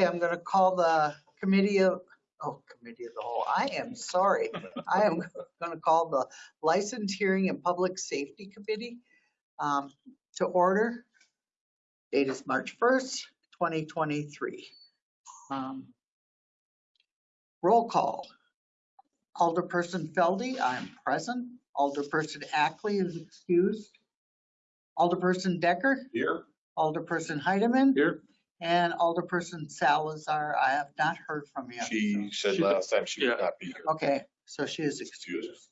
Okay, I'm going to call the committee of, oh, committee of the whole. I am sorry. I am going to call the License Hearing and Public Safety Committee um, to order. Date is March 1st, 2023. Um, Roll call. Alderperson Feldy, I am present. Alderperson Ackley is excused. Alderperson Decker, Here. Alderperson Heidemann, Here. And Alderperson Salazar. I have not heard from you. She said last time she would not be here. Okay, so she is excused. Excuse.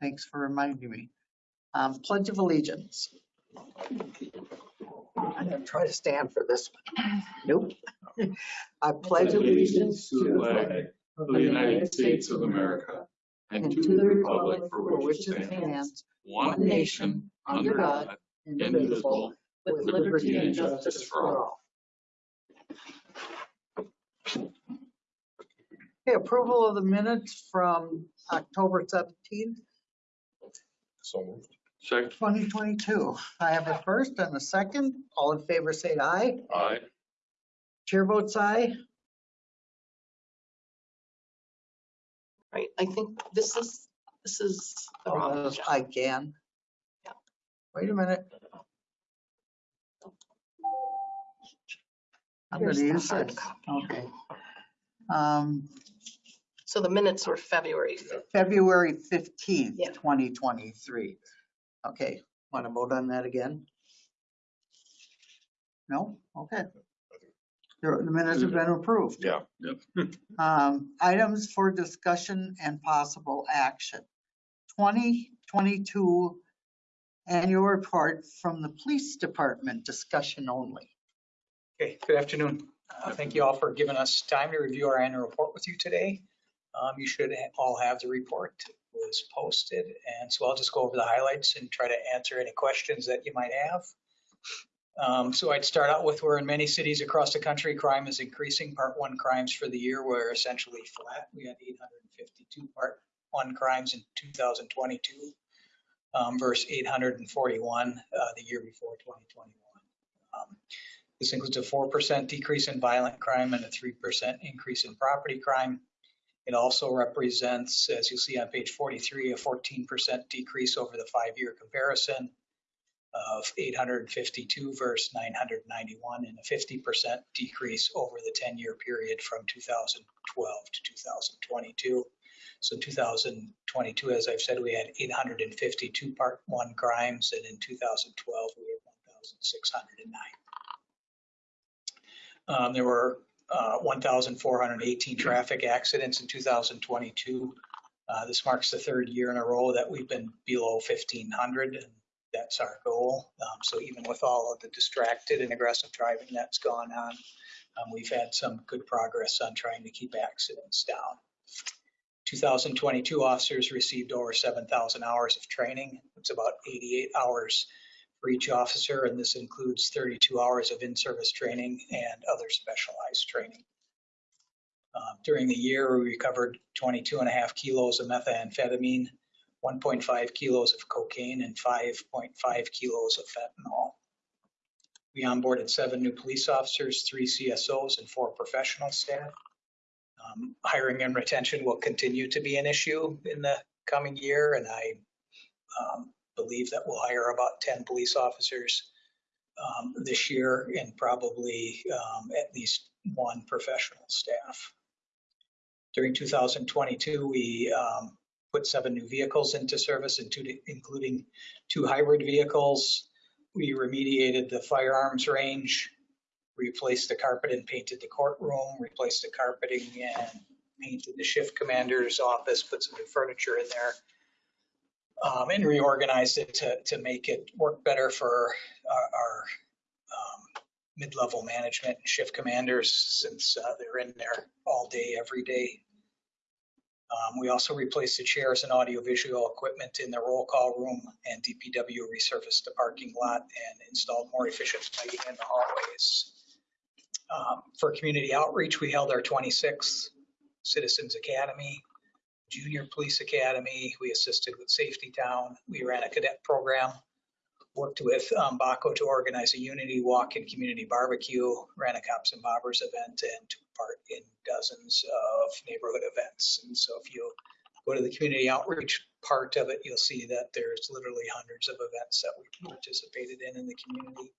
Thanks for reminding me. Um, Pledge of Allegiance. I'm gonna try to stand for this one. Nope. I pledge allegiance to the flag of the United States of America and to the republic for which it stands, one nation, under God, indivisible, with liberty and justice for all. Okay, approval of the minutes from October 17th, So moved. Second. 2022. I have a first and a second. All in favor, say aye. Aye. Chair votes aye. Right, I think this is, this is the oh, wrong. Oh, I can. Yeah. Wait a minute. Oh. I'm Here's gonna the use hard this. Okay. Um, So the minutes were February 5th. February 15th, Yeah. 2023. Okay, want to vote on that again? No? Okay. The the minutes have been approved. Yeah. Um, Items for discussion and possible action. 2022 annual report from the police department, discussion only. Okay, good afternoon. Uh, Thank you all for giving us time to review our annual report with you today. Um, You should all have the report It was posted, and so I'll just go over the highlights and try to answer any questions that you might have. Um, So I'd start out with, we're in many cities across the country, crime is increasing. Part one crimes for the year were essentially flat. We had 852 part one crimes in 2022 um, versus 841 uh, the year before 2021. This includes a 4% decrease in violent crime and a 3% increase in property crime. It also represents, as you'll see on page 43, a 14% decrease over the five-year comparison of 852 versus 991 and a 50% decrease over the 10-year period from 2012 to 2022. So in 2022, as I've said, we had 852 part one crimes and in 2012, we had 1,609. Um, there were uh, 1,418 traffic accidents in 2022. Uh, this marks the third year in a row that we've been below 1,500, and that's our goal. Um, so even with all of the distracted and aggressive driving that's gone on, um, we've had some good progress on trying to keep accidents down. 2022 officers received over 7,000 hours of training. It's about 88 hours for each officer, and this includes 32 hours of in-service training and other specialized training. Uh, During the year, we recovered 22 and a half kilos of methamphetamine, 1.5 kilos of cocaine, and 5.5 kilos of fentanyl. We onboarded seven new police officers, three CSOs, and four professional staff. Um, Hiring and retention will continue to be an issue in the coming year, and I um, believe that we'll hire about 10 police officers um, this year and probably um, at least one professional staff. During 2022, we um, put seven new vehicles into service, including- including two hybrid vehicles. We remediated the firearms range, replaced the carpet and painted the courtroom, replaced the carpeting and painted the shift commander's office, put some new furniture in there um, and reorganized it to, to make it work better for our, our um, mid-level management and shift commanders since uh, they're in there all day, every day. Um, we also replaced the chairs and audiovisual equipment in the roll call room and DPW resurfaced the parking lot and installed more efficient lighting in the hallways. Um, for community outreach, we held our 26th Citizens Academy Junior Police Academy. We assisted with Safety Town. We ran a cadet program. worked with um, Baco to organize a unity walk and community barbecue, ran a cops and bobbers event and took part in dozens of neighborhood events. And so if you go to the community outreach part of it, you'll see that there's literally hundreds of events that we participated in in the community.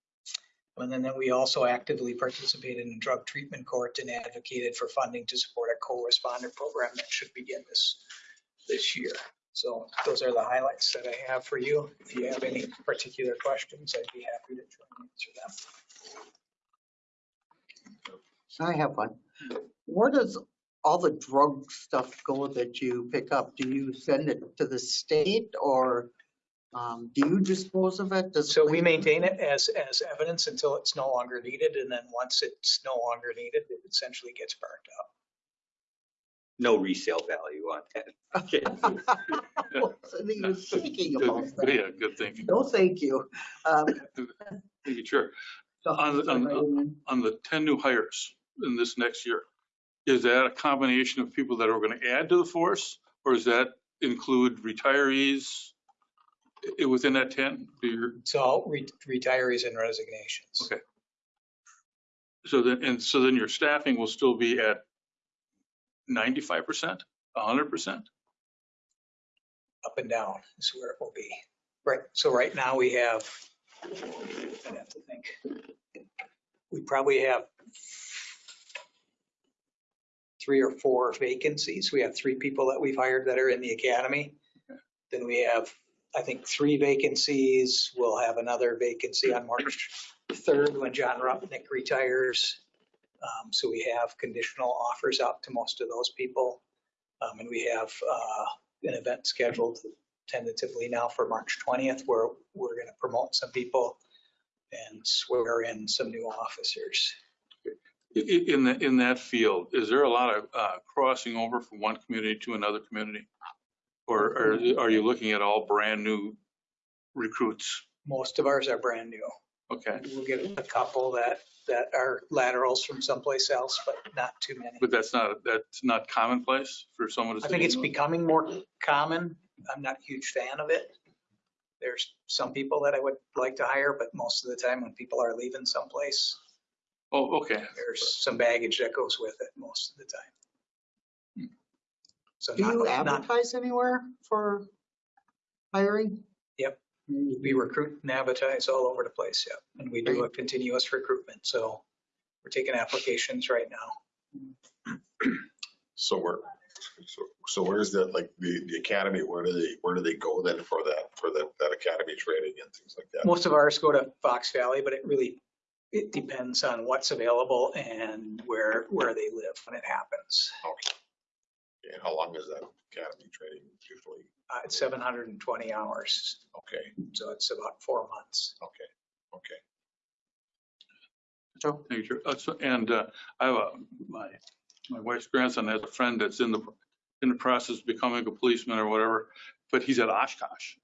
And then we also actively participated in drug treatment court and advocated for funding to support a co-responder program that should begin this, this year. So those are the highlights that I have for you. If you have any particular questions, I'd be happy to try and answer them. So I have one. Where does all the drug stuff go that you pick up? Do you send it to the state or um, do you dispose of it? Does- So we maintain it as, as evidence until it's no longer needed. And then once it's no longer needed, it essentially gets burned up. no resale value on that. Okay. I wasn't even thinking about Good- that. Yeah, good thinking. No, thank you. Um, Thank you, Chair. On- on- On the 10 new hires in this next year, is that a combination of people that are going to add to the force? Or does that include retirees i- within that 10? Do you- So all re- retirees and resignations. Okay. So then, and so then your staffing will still be at 95%, 100%? Up and down is where it will be. Right, so right now we have, I have to think. We probably have three or four vacancies. We have three people that we've hired that are in the academy. Then we have, I think, three vacancies. We'll have another vacancy on March 3rd when John Rupnick retires. Um, So we have conditional offers out to most of those people. Um, And we have uh, an event scheduled tentatively now for March 20th, where we're going to promote some people and swear in some new officers. In the, in that field, is there a lot of uh, crossing over from one community to another community? Or are, are you looking at all brand new recruits? Most of ours are brand new. Okay, We'll get a couple that, that are laterals from someplace else, but not too many. but that's not, that's not commonplace for someone to. I think it's becoming more common. I'm not a huge fan of it. There's some people that I would like to hire, but most of the time when people are leaving someplace, Oh, okay. there's some baggage that goes with it most of the time. So Do you not, not, advertise anywhere for hiring? Yep. we recruit and advertise all over the place, yeah. And we do a continuous recruitment, so we're taking applications right now. So where, so, so where's that, like, the, the academy, where do they, where do they go then for that, for that, that academy training and things like that? Most of ours go to Fox Valley, but it really, it depends on what's available and where, where they live when it happens. Okay. And how long is that academy training usually? Uh, It's 720 hours, Okay, so it's about four months. okay, okay. Joe? Thank you, Chair. Uh, so- And uh, I have a, my, my wife's grandson has a friend that's in the, in the process of becoming a policeman or whatever, but he's at Oshkosh.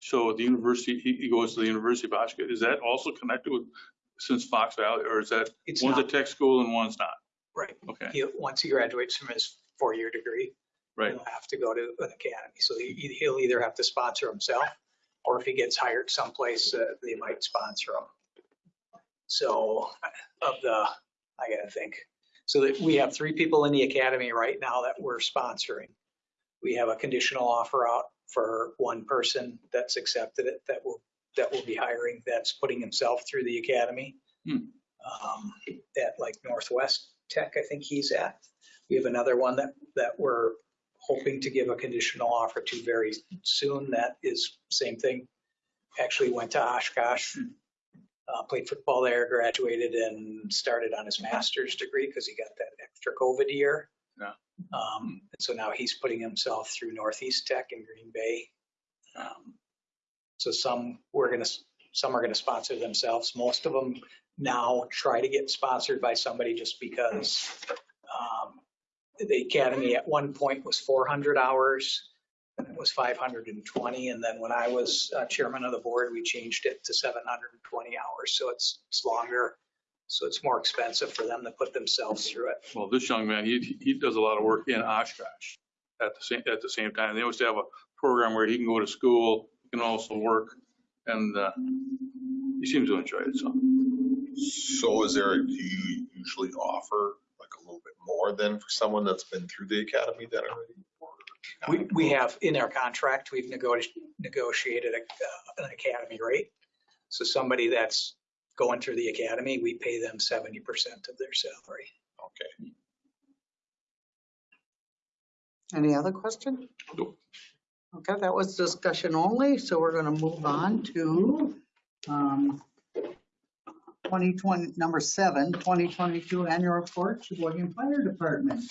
So the university, he, he goes to the University of Oshkosh. Is that also connected with, since Fox Valley, or is that, It's one's a not, tech school and one's not? right. Okay, He, once he graduates from his four-year degree, right. he'll have to go to an academy. So he, he'll either have to sponsor himself, or if he gets hired someplace, uh, they might sponsor him. So of the, I gotta think. So that we have three people in the academy right now that we're sponsoring. We have a conditional offer out for one person that's accepted it, that will, that will be hiring, that's putting himself through the academy. Hmm. Um, At like Northwest Tech, I think he's at. We have another one that, that we're hoping to give a conditional offer to very soon. That is same thing. Actually went to Oshkosh, uh, played football there, graduated and started on his master's degree because he got that extra COVID year. Yeah. Um, and so now he's putting himself through Northeast Tech in Green Bay. Um, So some, we're gonna, some are gonna sponsor themselves. Most of them now try to get sponsored by somebody just because um, the academy at one point was 400 hours, and it was 520, and then when I was uh, chairman of the board, we changed it to 720 hours, so it's, it's longer, so it's more expensive for them to put themselves through it. Well, this young man, he, he does a lot of work in Oshkosh at the same, at the same time. They always have a program where he can go to school, he can also work and uh, he seems to enjoy it, so. So is there, do you usually offer like a little bit more than for someone that's been through the academy then already? Or We, we have, in our contract, we've negotiated, negotiated a- uh, an academy rate. So somebody that's going through the academy, we pay them 70% of their salary. Okay. Any other question? Nope. Okay, that was discussion only, so we're gonna move on to, um, 2020, number seven, 2022 annual report, Sheboygan Fire Department.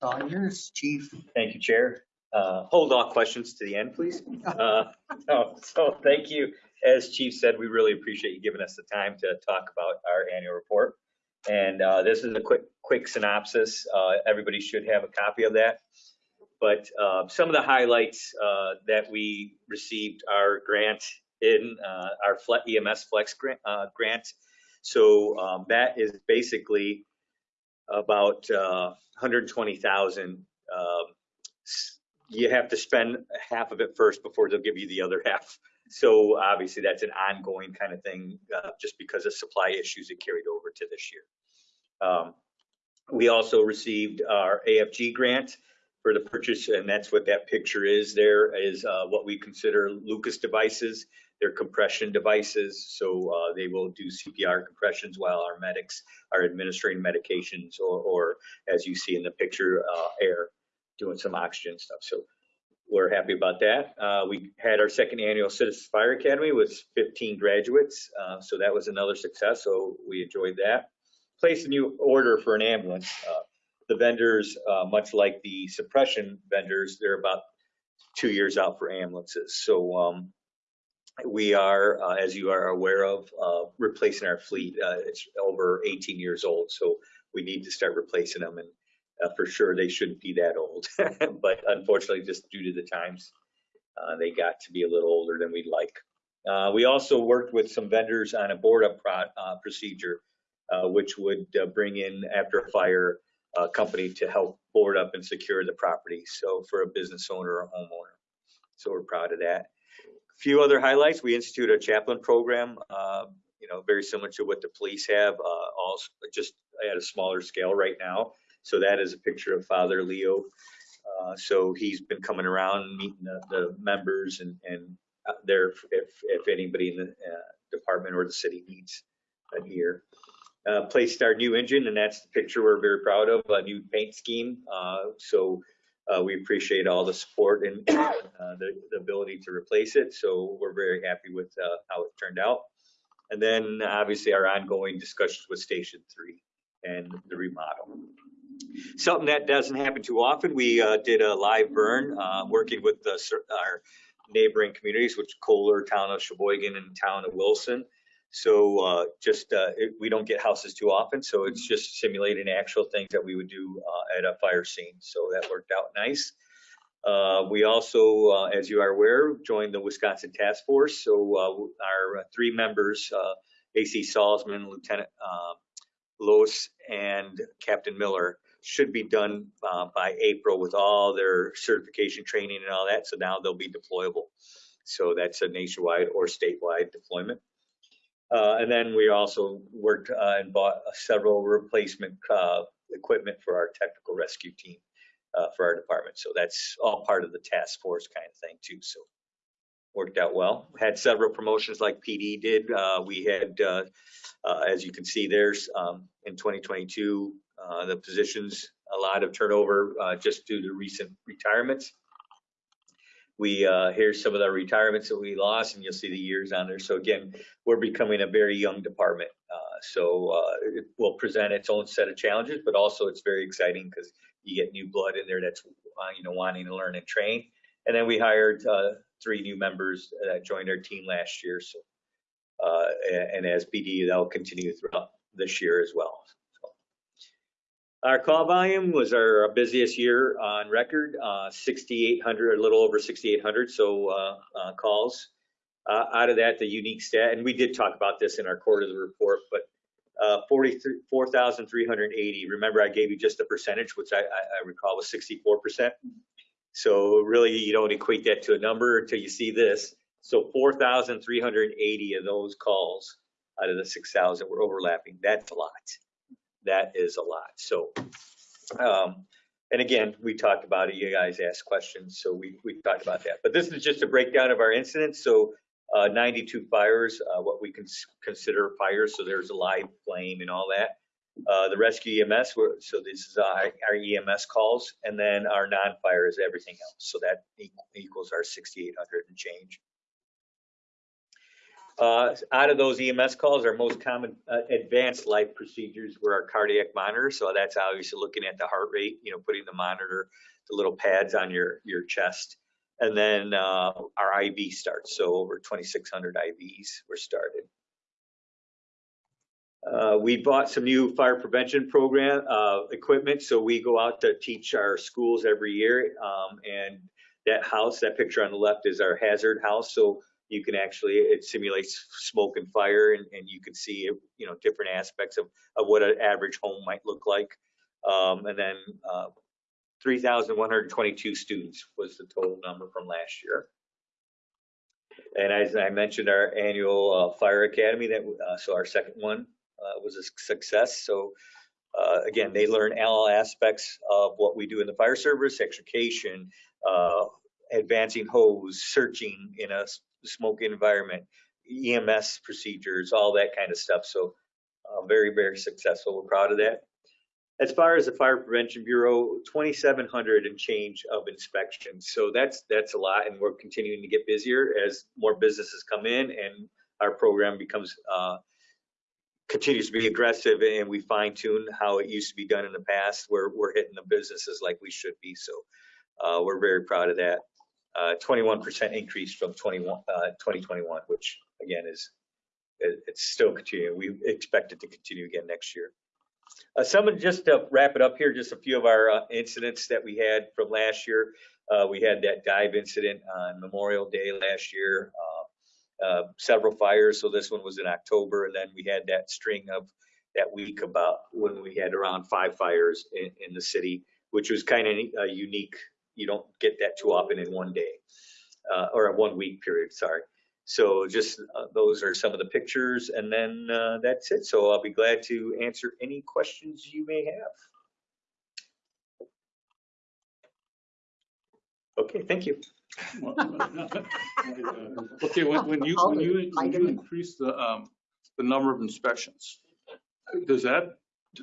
All yours, chief. Thank you, Chair. Uh, Hold all questions to the end, please. Uh, no, So thank you. As Chief said, we really appreciate you giving us the time to talk about our annual report. And uh, this is a quick, quick synopsis. Uh, Everybody should have a copy of that. But uh, some of the highlights uh, that we received our grant in, uh, our EMS Flex grant. uh, grant. So um, that is basically about uh, 120,000 um, s- you have to spend half of it first before they'll give you the other half. So obviously that's an ongoing kind of thing, uh, just because of supply issues that carried over to this year. Um, we also received our AFG grant for the purchase, and that's what that picture is there, is uh, what we consider Lucas devices. They're compression devices, so uh, they will do CPR compressions while our medics are administering medications or, or as you see in the picture, uh, air doing some oxygen stuff. So we're happy about that. Uh, we had our second annual Citizens Fire Academy with 15 graduates. Uh, so that was another success. So we enjoyed that. Placed a new order for an ambulance. Uh, the vendors, uh, much like the suppression vendors, they're about two years out for ambulances. So um, we are, uh, as you are aware of, uh, replacing our fleet. Uh, it's over 18 years old. So we need to start replacing them. And uh, for sure, they shouldn't be that old, but unfortunately, just due to the times, uh, they got to be a little older than we'd like. Uh, we also worked with some vendors on a board up pro- procedure, which would bring in after a fire uh, company to help board up and secure the property. So for a business owner or homeowner. So we're proud of that. Few other highlights. We institute a chaplain program, uh, you know, very similar to what the police have, uh, also just at a smaller scale right now. So that is a picture of Father Leo. Uh, so he's been coming around, meeting the, the members and, and there if, if anybody in the uh, department or the city needs a ear. Uh, placed our new engine and that's the picture we're very proud of, a new paint scheme. Uh, so uh, we appreciate all the support and uh, the, the ability to replace it. So we're very happy with uh, how it turned out. And then obviously our ongoing discussions with Station 3 and the remodel. Something that doesn't happen too often, we uh, did a live burn, uh, working with the, our neighboring communities, which Kohler, town of Sheboygan, and town of Wilson. So uh, just, uh, it- we don't get houses too often, so it's just simulating actual things that we would do uh, at a fire scene. So that worked out nice. Uh, We also, uh, as you are aware, joined the Wisconsin Task Force. So uh, our three members, uh, AC Salzman, Lieutenant Lois, and Captain Miller, should be done uh, by April with all their certification training and all that. So now they'll be deployable. So that's a nationwide or statewide deployment. Uh, and then we also worked uh, and bought several replacement uh, equipment for our technical rescue team uh, for our department. So that's all part of the task force kind of thing too. So worked out well. Had several promotions like PD did. Uh, we had, uh, uh, as you can see, there's um, in 2022 uh, the positions a lot of turnover uh, just due to recent retirements. We uh, here's some of the retirements that we lost, and you'll see the years on there. So again, we're becoming a very young department. Uh, so uh, it will present its own set of challenges, but also it's very exciting because you get new blood in there that's uh, you know wanting to learn and train. And then we hired uh, three new members that joined our team last year. So uh, and, and as PD, that'll continue throughout this year as well. Our call volume was our busiest year on record, uh, 6,800, a little over 6,800 so uh, uh, calls. Uh, out of that, the unique stat, and we did talk about this in our quarterly report, but uh, 44,380. Remember, I gave you just the percentage, which I, I, I recall was 64%. So really, you don't equate that to a number until you see this. So 4,380 of those calls out of the 6,000 were overlapping. That's a lot. That is a lot. So, um, and again, we talked about it. You guys asked questions, so we, we talked about that. But this is just a breakdown of our incidents. So uh, 92 fires, uh, what we can consider fires. So there's a live flame and all that. Uh, the rescue EMS, so this is our, our EMS calls, and then our non-fire is everything else. So that equals our 6,800 and change. Uh, out of those EMS calls, our most common uh, advanced life procedures were our cardiac monitor. So that's obviously looking at the heart rate, you know, putting the monitor, the little pads on your, your chest. And then uh, our IV starts. So over 2,600 IVs were started. Uh, we bought some new fire prevention program uh, equipment. So we go out to teach our schools every year. Um, and that house, that picture on the left is our hazard house. So you can actually, it simulates smoke and fire and, and you can see, you know, different aspects of, of what an average home might look like. Um, and then uh, 3,122 students was the total number from last year. And as I mentioned, our annual uh, fire academy, that uh, so our second one uh, was a success. So uh, again, they learn all aspects of what we do in the fire service, extrication, uh, advancing hose, searching in a smoke environment, EMS procedures, all that kind of stuff. So uh, very, very successful. We're proud of that. As far as the Fire Prevention Bureau, 2,700 and change of inspections. So that's that's a lot, and we're continuing to get busier as more businesses come in, and our program becomes uh, continues to be aggressive, and we fine tune how it used to be done in the past. We're we're hitting the businesses like we should be. So uh, we're very proud of that. 21% uh, increase from 21, uh, 2021, which again is it's still continuing. We expect it to continue again next year. Uh, some just to wrap it up here, just a few of our uh, incidents that we had from last year. Uh, we had that dive incident on Memorial Day last year. Uh, several fires, so this one was in October, and then we had that string of that week about when we had around five fires in, in the city, which was kind of unique you don't get that too often in one day uh, or a one week period. Sorry. So just uh, those are some of the pictures, and then uh, that's it. So I'll be glad to answer any questions you may have. Okay, thank you. Okay, when, when you, when you, when you increase the, um, the number of inspections, does that,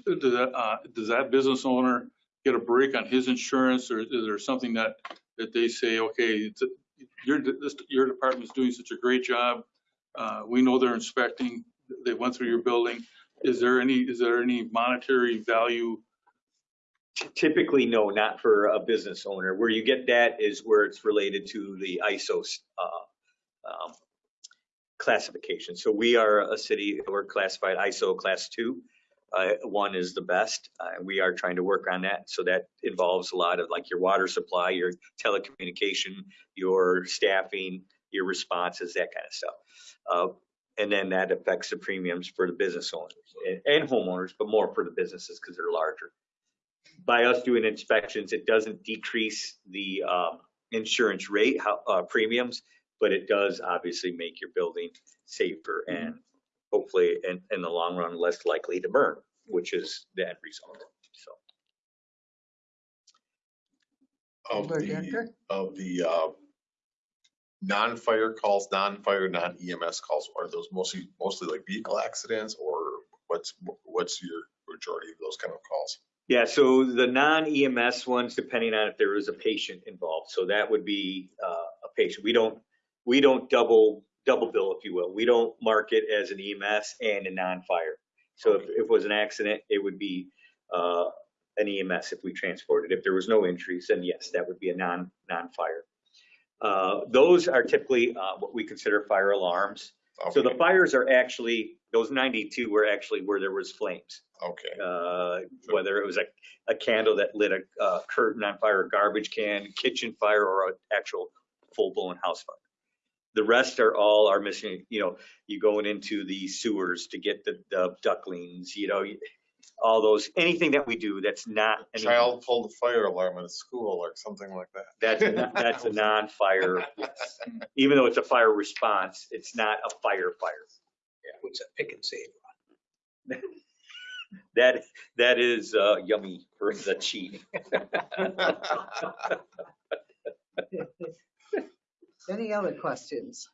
does that, uh, does that business owner get a break on his insurance or is there something that, that they say, okay, it's a- your, this, your department's doing such a great job. Uh, we know they're inspecting, they went through your building. Is there any, is there any monetary value? Typically, no, not for a business owner. Where you get that is where it's related to the ISO uh, um, classification. So we are a city, we're classified ISO class two. Uh, one is the best. Uh, we are trying to work on that. So that involves a lot of like your water supply, your telecommunication, your staffing, your responses, that kind of stuff. Uh, and then that affects the premiums for the business owners and, and homeowners, but more for the businesses because they're larger. By us doing inspections, it doesn't decrease the um, insurance rate how, uh, premiums, but it does obviously make your building safer and hopefully in, in the long run less likely to burn, which is the end result. So. Of the, of the uh, non-fire calls, non-fire, non-EMS calls, are those mostly mostly like vehicle accidents or what's what's your majority of those kind of calls? Yeah, so the non-EMS ones, depending on if there is a patient involved, so that would be uh, a patient. We don't we don't double double bill, if you will. We don't mark it as an EMS and a non-fire. So if, if it was an accident, it would be uh, an EMS if we transported. If there was no injuries, then yes, that would be a non non-fire. Uh, those are typically uh, what we consider fire alarms. Okay. So the fires are actually those 92 were actually where there was flames. Okay. Uh, whether it was a, a candle that lit a, a curtain on fire, a garbage can, kitchen fire, or an actual full-blown house fire. The rest are all are missing. You know, you going into the sewers to get the, the ducklings. You know, all those, anything that we do that's not. any- Child pulled a fire alarm at a school or something like that. That's, a non- that's a non-fire, even though it's a fire response, it's not a fire fire. What's that Pick 'n Save? That, that is uh, yummy for the cheat. Any other questions?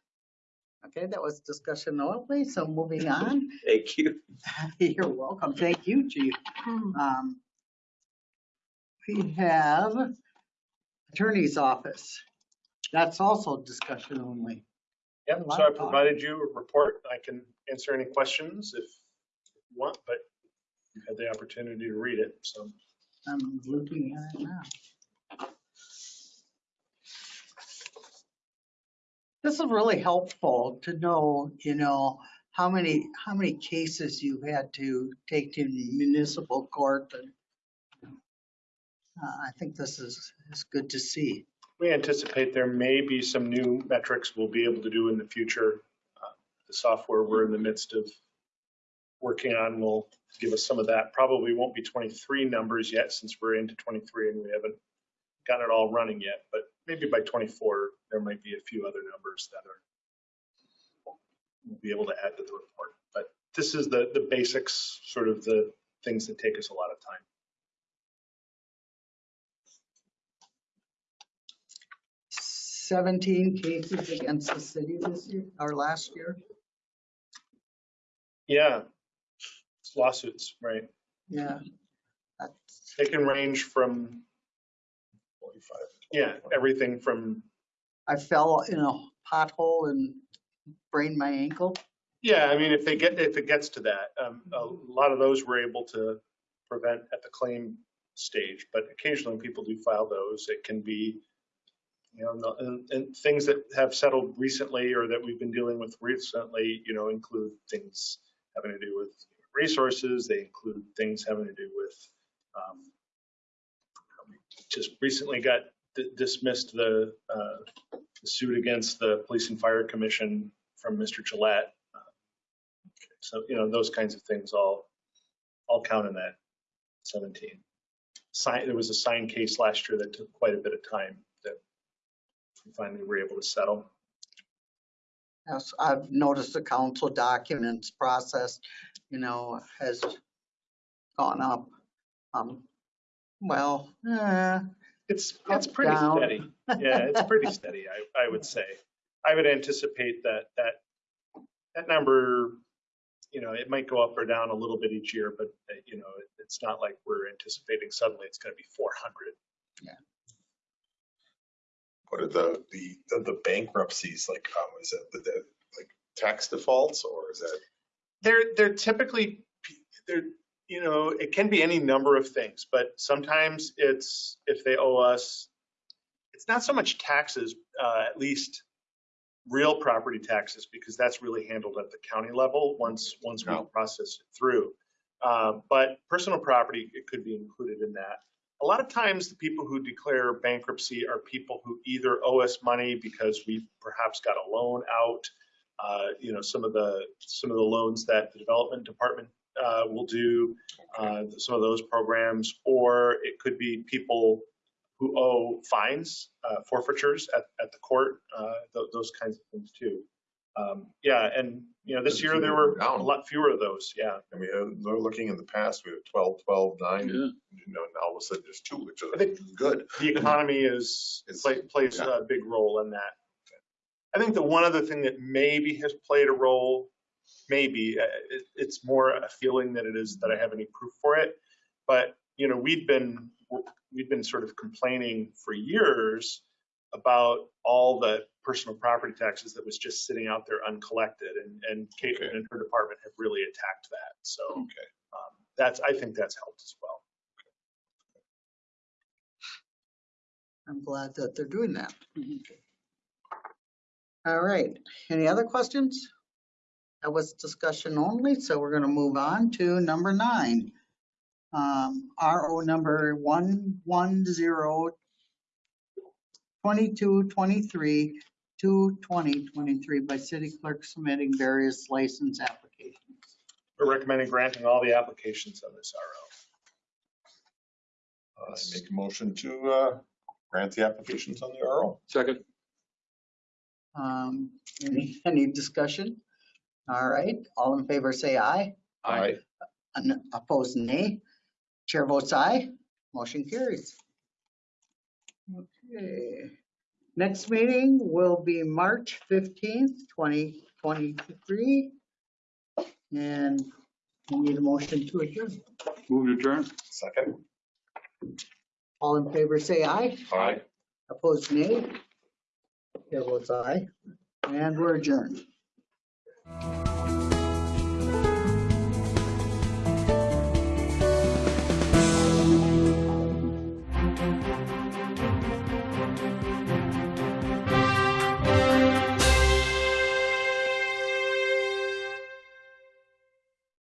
Okay, that was discussion only, so moving on. Thank you. You're welcome. Thank you, Chief. Um, We have Attorney's Office. That's also discussion only. Yep, so I provided you a report. I can answer any questions if you want, but you had the opportunity to read it, so. I'm looking at it now. This is really helpful to know, you know, how many, how many cases you had to take to municipal court. and uh, I think this is, is good to see. We anticipate there may be some new metrics we'll be able to do in the future. Uh, The software we're in the midst of working on will give us some of that. Probably won't be 23 numbers yet since we're into 23 and we haven't got it all running yet, but maybe by 24, there might be a few other numbers that are, we'll be able to add to the report. But this is the, the basics, sort of the things that take us a lot of time. 17 cases against the city this year, or last year. Yeah, it's lawsuits, right? Yeah. That's- They can range from. Yeah, everything from, I fell in a pothole and sprained my ankle. yeah, I mean, if they get, if it gets to that, um, a lot of those we're able to prevent at the claim stage, but occasionally people do file those. It can be, you know, no- and, and things that have settled recently or that we've been dealing with recently, you know, include things having to do with resources. They include things having to do with, um, just recently got di- dismissed the, uh, suit against the Police and Fire Commission from Mr. Gillette. So, you know, those kinds of things all, all count in that 17. Sign, there was a signed case last year that took quite a bit of time that we finally were able to settle. Yes, I've noticed the council documents process, you know, has gone up. Um, well, eh, It's, it's pretty down. steady. Yeah, it's pretty steady, I, I would say. I would anticipate that, that, that number, you know, it might go up or down a little bit each year, but, uh, you know, it- it's not like we're anticipating suddenly it's going to be 400. Yeah. What are the, the, the bankruptcies, like, um, is it, the, the, like, tax defaults, or is that? They're, they're typically, they're, you know, it can be any number of things, but sometimes it's, if they owe us, it's not so much taxes, uh, at least real property taxes, because that's really handled at the county level once, once we process it through. Uh, But personal property, it could be included in that. A lot of times, the people who declare bankruptcy are people who either owe us money because we perhaps got a loan out, uh, you know, some of the, some of the loans that the development department uh, will do, uh, some of those programs, or it could be people who owe fines, uh, forfeitures at, at the court, uh, tho- those kinds of things too. Um, Yeah, and, you know, this year there were a lot fewer of those, yeah. I mean, uh, they're looking in the past, we had 12, 12, nine, Yeah. you know, and all of a sudden there's two, which I think- is good. the economy is, It's- play- plays yeah. a big role in that. I think the one other thing that maybe has played a role, maybe, uh, it, it's more a feeling than it is that I have any proof for it. But, you know, we've been, we've been sort of complaining for years about all the personal property taxes that was just sitting out there uncollected and, and Caitlin Okay. and her department have really attacked that. So Okay. um, that's, I think that's helped as well. I'm glad that they're doing that. All right, any other questions? That was discussion only, so we're gonna move on to number nine. Um, RO number one one zero twenty-two twenty-three to twenty twenty-three by city clerk submitting various license applications. We're recommending granting all the applications on this RO. I make a motion to uh, grant the applications on the RO. Second. Um, Any, any discussion? All right, all in favor, say aye. Aye. An- Opposed, nay. Chair votes aye. Motion carries. Okay. Next meeting will be March 15th, 2023. And we need a motion to adjourn. Move to adjourn. Second. All in favor, say aye. Aye. Opposed, nay. Chair votes aye. And we're adjourned. Thank you.